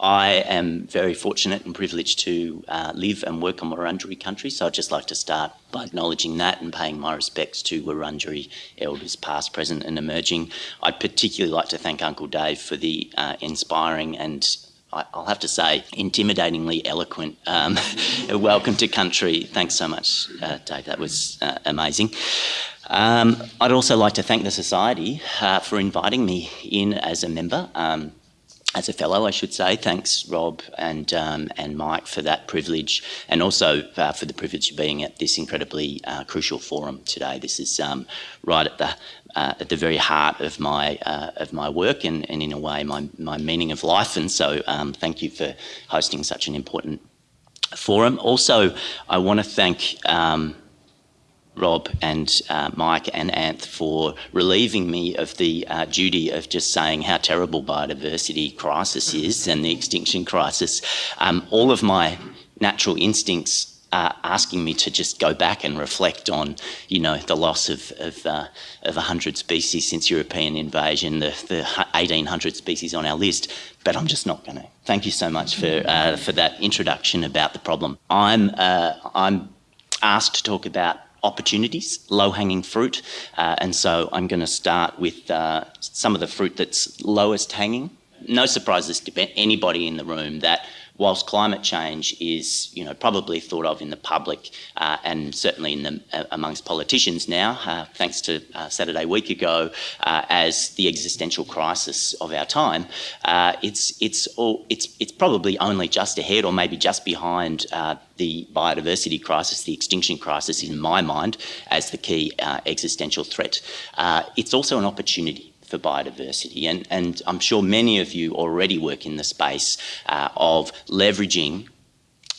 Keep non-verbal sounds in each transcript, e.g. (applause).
I am very fortunate and privileged to uh, live and work on Wurundjeri country, so I'd just like to start by acknowledging that and paying my respects to Wurundjeri elders past, present and emerging. I'd particularly like to thank Uncle Dave for the uh, inspiring and I'll have to say, intimidatingly eloquent. Um, (laughs) welcome to country. Thanks so much, uh, Dave. That was uh, amazing. Um, I'd also like to thank the Society uh, for inviting me in as a member. Um, as a fellow, I should say. Thanks, Rob and um, and Mike, for that privilege, and also uh, for the privilege of being at this incredibly uh, crucial forum today. This is um, right at the uh, at the very heart of my uh, of my work, and, and in a way, my my meaning of life. And so, um, thank you for hosting such an important forum. Also, I want to thank. Rob and uh, Mike and Anth for relieving me of the uh, duty of just saying how terrible biodiversity crisis is and the extinction crisis. Um, all of my natural instincts are asking me to just go back and reflect on, you know, the loss of of, uh, of 100 species since European invasion, the, the 1,800 species on our list, but I'm just not going to. Thank you so much for uh, for that introduction about the problem. I'm uh, I'm asked to talk about opportunities, low-hanging fruit. Uh, and so I'm going to start with uh, some of the fruit that's lowest hanging. No surprises to anybody in the room that whilst climate change is, you know, probably thought of in the public uh, and certainly in the, uh, amongst politicians now, uh, thanks to uh, Saturday week ago, uh, as the existential crisis of our time, uh, it's it's all it's it's probably only just ahead or maybe just behind the biodiversity crisis, the extinction crisis, in my mind, as the key existential threat. it's also an opportunity for biodiversity. And, and I'm sure many of you already work in the space uh, of leveraging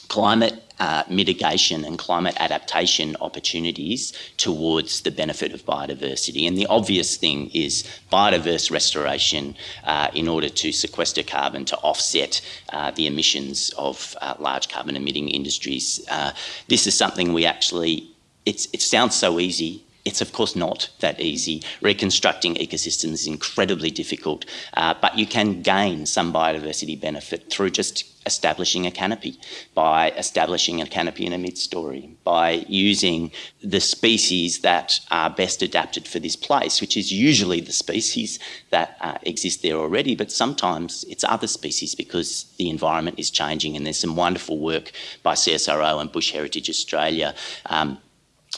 climate uh, mitigation and climate adaptation opportunities towards the benefit of biodiversity. And the obvious thing is biodiverse restoration uh, in order to sequester carbon to offset uh, the emissions of uh, large carbon emitting industries. Uh, this is something we actually, it sounds so easy it's of course not that easy. Reconstructing ecosystems is incredibly difficult, uh, but you can gain some biodiversity benefit through just establishing a canopy, by establishing a canopy in a mid-story, by using the species that are best adapted for this place, which is usually the species that uh, exist there already, but sometimes it's other species because the environment is changing and there's some wonderful work by CSIRO and Bush Heritage Australia um,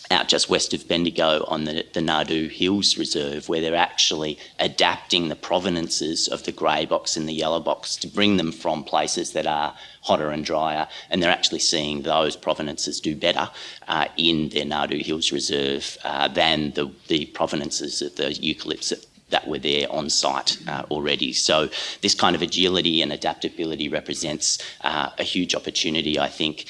out just west of Bendigo on the, the Hills Reserve, where they're actually adapting the provenances of the grey box and the yellow box to bring them from places that are hotter and drier, and they're actually seeing those provenances do better uh, in their Nardoo Hills Reserve uh, than the, the provenances of the eucalypts that, that were there on site uh, already. So this kind of agility and adaptability represents uh, a huge opportunity, I think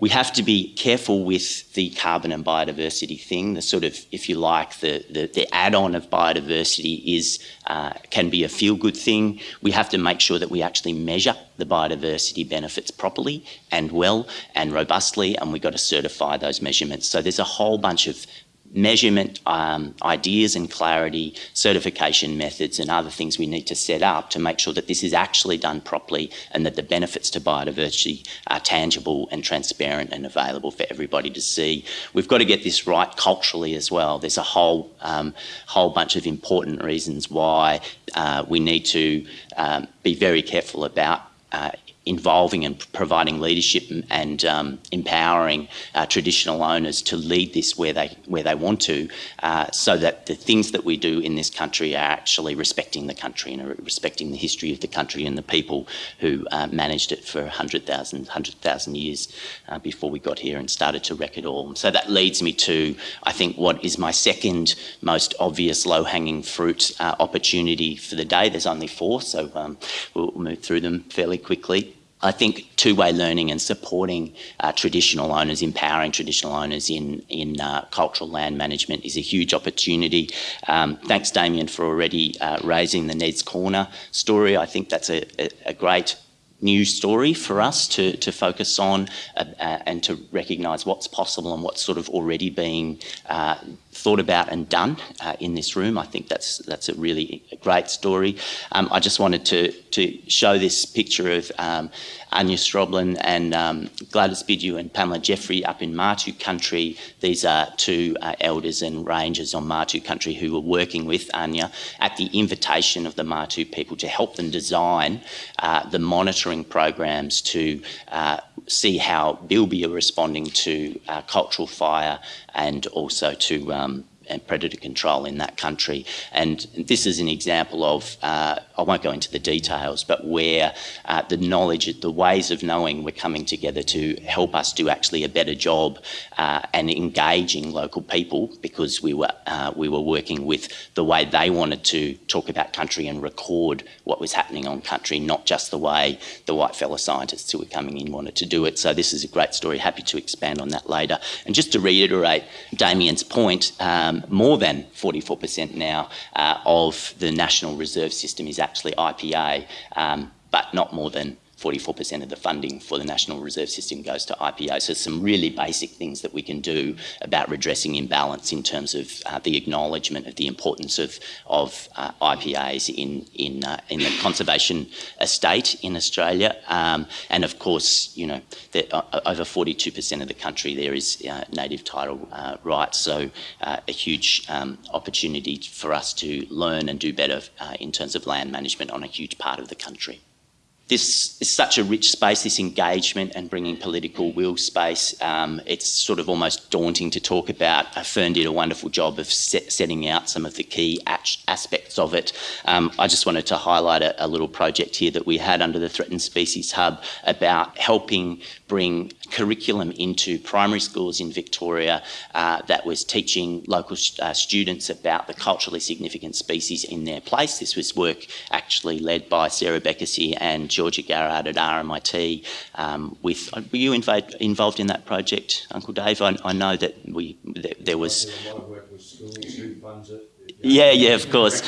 we have to be careful with the carbon and biodiversity thing. The sort of, if you like, the, the, the add-on of biodiversity is uh, can be a feel-good thing. We have to make sure that we actually measure the biodiversity benefits properly and well and robustly, and we've got to certify those measurements. So there's a whole bunch of measurement um, ideas and clarity, certification methods and other things we need to set up to make sure that this is actually done properly and that the benefits to biodiversity are tangible and transparent and available for everybody to see. We've got to get this right culturally as well. There's a whole, um, whole bunch of important reasons why uh, we need to um, be very careful about uh, involving and providing leadership and um, empowering uh, traditional owners to lead this where they where they want to, uh, so that the things that we do in this country are actually respecting the country and respecting the history of the country and the people who uh, managed it for 100,000 100,000 years uh, before we got here and started to wreck it all. So that leads me to, I think, what is my second most obvious low-hanging fruit uh, opportunity for the day. There's only four, so um, we'll move through them fairly quickly. I think two-way learning and supporting uh, traditional owners, empowering traditional owners in, in uh, cultural land management is a huge opportunity. Um, thanks, Damien, for already uh, raising the Ned's Corner story. I think that's a, a, a great new story for us to, to focus on uh, uh, and to recognise what's possible and what's sort of already being uh, thought about and done uh, in this room. I think that's that's a really great story. Um, I just wanted to to show this picture of um, Anja Skroblin and um, Gladys Bidue and Pamela Jeffrey up in Martu country. These are two uh, elders and rangers on Martu country who were working with Anja at the invitation of the Martu people to help them design uh, the monitoring programs to uh, see how Bilby are responding to uh, cultural fire and also to um, and predator control in that country. And this is an example of, uh, I won't go into the details, but where uh, the knowledge, the ways of knowing were coming together to help us do actually a better job uh, and engaging local people because we were, uh, we were working with the way they wanted to talk about country and record what was happening on country, not just the way the white fellow scientists who were coming in wanted to do it. So this is a great story. Happy to expand on that later. And just to reiterate Damien's point, um, more than 44% now uh, of the National Reserve System is actually IPA, um, but not more than 44% of the funding for the National Reserve System goes to IPA. So some really basic things that we can do about redressing imbalance in terms of uh, the acknowledgement of the importance of, of uh, IPAs in, in, uh, in the conservation estate in Australia. Um, and of course, you know, uh, over 42% of the country there is uh, native title uh, rights. So a huge um, opportunity for us to learn and do better in terms of land management on a huge part of the country this is such a rich space, this engagement and bringing political will space. Um, it's sort of almost daunting to talk about. Fern did a wonderful job of set, setting out some of the key aspects of it. Um, I just wanted to highlight a, a, little project here that we had under the Threatened Species Hub about helping bring curriculum into primary schools in Victoria uh, that was teaching local uh, students about the culturally significant species in their place. This was work actually led by Sarah Bekessy and Georgia Garrard at RMIT. Um, with were you involved involved in that project, Uncle Dave? I, I know that we there, there was. Yeah, yeah, of course.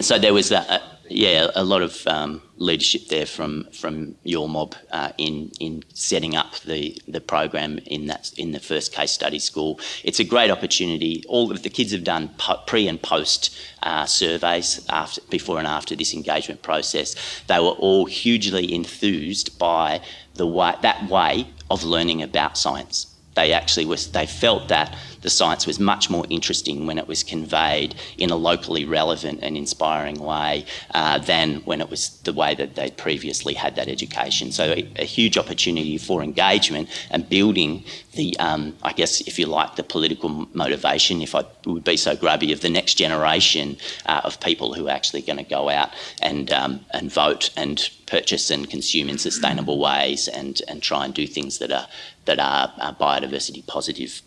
So there was a, yeah, a lot of um, leadership there from from your mob uh, in in setting up the the program in that in the first case study school. It's a great opportunity. All of the kids have done pre and post uh, surveys after before and after this engagement process. They were all hugely enthused by the way that way of learning about science. They actually was they felt that the science was much more interesting when it was conveyed in a locally relevant and inspiring way uh, than when it was the way that they'd previously had that education. So a, a huge opportunity for engagement and building the, um, I guess, if you like, the political motivation, if I would be so grubby, of the next generation uh, of people who are actually going to go out and, um, and vote and purchase and consume in sustainable ways and, and try and do things that are, that are uh, biodiversity positive.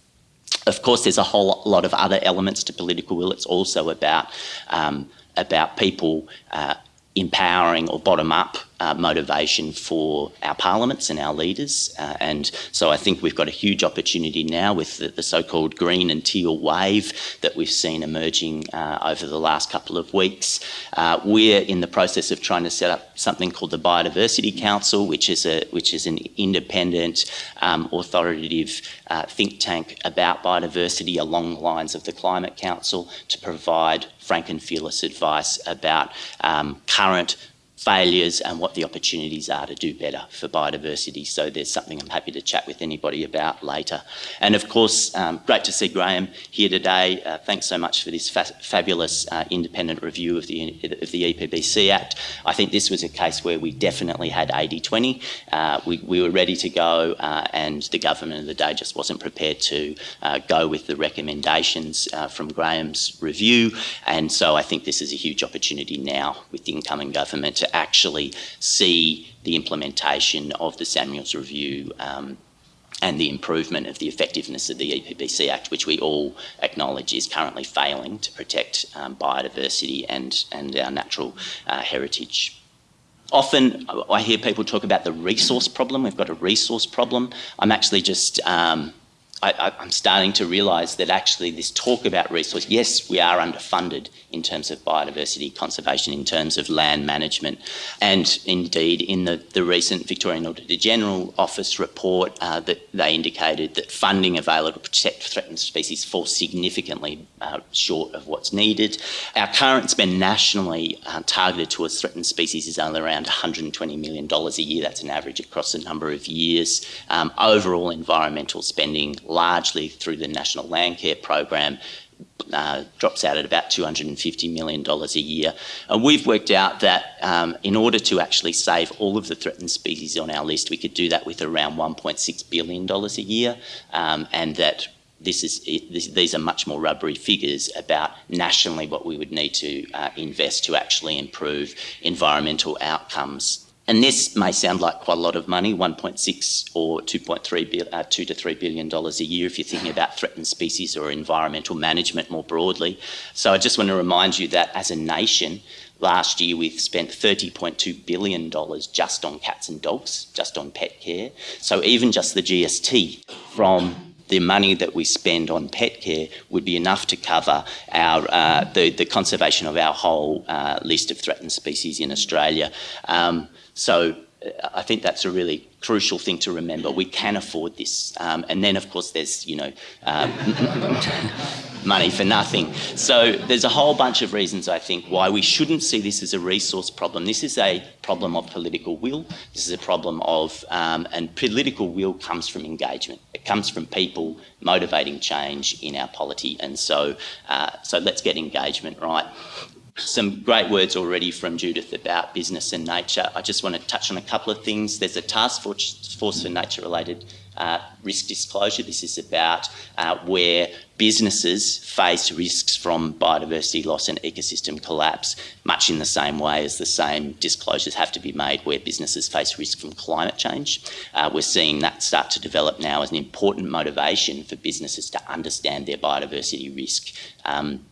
Of course, there's a whole lot of other elements to political will. It's also about um, about people uh, empowering or bottom up uh, motivation for our parliaments and our leaders. Uh, and so I think we've got a huge opportunity now with the, the so-called green and teal wave that we've seen emerging uh, over the last couple of weeks. Uh, we're in the process of trying to set up something called the Biodiversity Council, which is a which is an independent, um, authoritative uh, think tank about biodiversity along the lines of the Climate Council to provide frank and fearless advice about um, current failures and what the opportunities are to do better for biodiversity. So there's something I'm happy to chat with anybody about later. And of course, um, great to see Graeme here today. Uh, thanks so much for this fa fabulous uh, independent review of the, of the EPBC Act. I think this was a case where we definitely had 80-20. Uh, we, we, were ready to go uh, and the government of the day just wasn't prepared to uh, go with the recommendations uh, from Graeme's review. And so I think this is a huge opportunity now with the incoming government to actually see the implementation of the Samuels Review um, and the improvement of the effectiveness of the EPBC Act, which we all acknowledge is currently failing to protect um, biodiversity and, and our natural uh, heritage. Often I hear people talk about the resource problem. We've got a resource problem. I'm actually just um, I, am starting to realise that actually this talk about resource, yes, we are underfunded in terms of biodiversity conservation, in terms of land management. And indeed, in the, the recent Victorian Auditor General Office report, uh, that they indicated that funding available to protect threatened species falls significantly uh, short of what's needed. Our current spend nationally uh, targeted towards threatened species is only around $120 million a year. That's an average across a number of years. Um, overall environmental spending, largely through the National Landcare Program, uh, drops out at about $250 million a year. And we've worked out that um, in order to actually save all of the threatened species on our list, we could do that with around $1.6 billion a year, um, and that this is this, these are much more rubbery figures about nationally what we would need to uh, invest to actually improve environmental outcomes and this may sound like quite a lot of money, 1.6 or 2.3 uh, 2 to 3 billion dollars a year if you're thinking about threatened species or environmental management more broadly. So I just want to remind you that as a nation, last year we've spent 30.2 billion dollars just on cats and dogs, just on pet care. So even just the GST from the money that we spend on pet care would be enough to cover our uh, the, the conservation of our whole uh, list of threatened species in Australia. Um, so I think that's a really crucial thing to remember. We can afford this. Um, and then, of course, there's, you know, um, (laughs) money for nothing. So there's a whole bunch of reasons, I think, why we shouldn't see this as a resource problem. This is a problem of political will. This is a problem of, um, and political will comes from engagement. It comes from people motivating change in our polity. And so, uh, so let's get engagement right some great words already from Judith about business and nature. I just want to touch on a couple of things. There's a task force for nature related uh, risk disclosure. This is about uh, where businesses face risks from biodiversity loss and ecosystem collapse, much in the same way as the same disclosures have to be made where businesses face risk from climate change. Uh, we're seeing that start to develop now as an important motivation for businesses to understand their biodiversity risk. Um,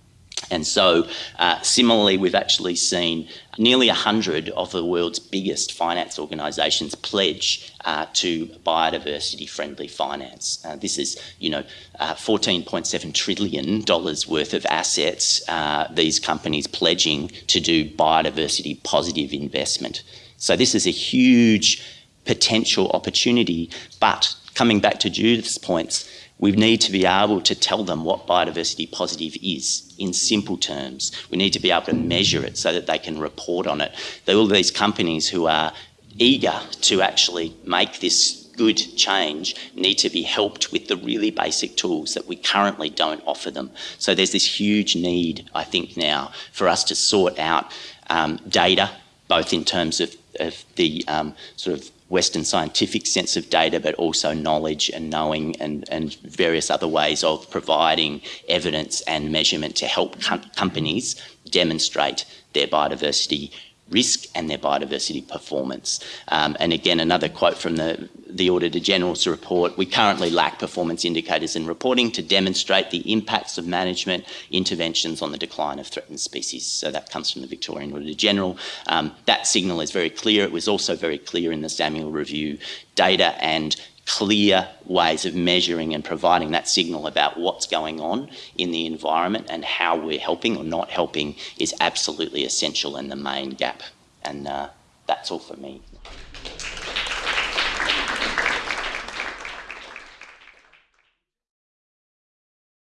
and so, uh, similarly, we've actually seen nearly 100 of the world's biggest finance organisations pledge uh, to biodiversity-friendly finance. Uh, this is, you know, uh, $14.7 trillion worth of assets, uh, these companies pledging to do biodiversity-positive investment. So this is a huge potential opportunity, but coming back to Judith's points, we need to be able to tell them what biodiversity positive is in simple terms. We need to be able to measure it so that they can report on it. All these companies who are eager to actually make this good change need to be helped with the really basic tools that we currently don't offer them. So there's this huge need, I think now, for us to sort out um, data, both in terms of, of the um, sort of Western scientific sense of data, but also knowledge and knowing and, and various other ways of providing evidence and measurement to help com companies demonstrate their biodiversity risk and their biodiversity performance. Um, and again, another quote from the, the Auditor General's report, we currently lack performance indicators and reporting to demonstrate the impacts of management interventions on the decline of threatened species. So that comes from the Victorian Auditor General. Um, that signal is very clear. It was also very clear in the Samuel Review data and clear ways of measuring and providing that signal about what's going on in the environment and how we're helping or not helping is absolutely essential and the main gap. And uh, that's all for me.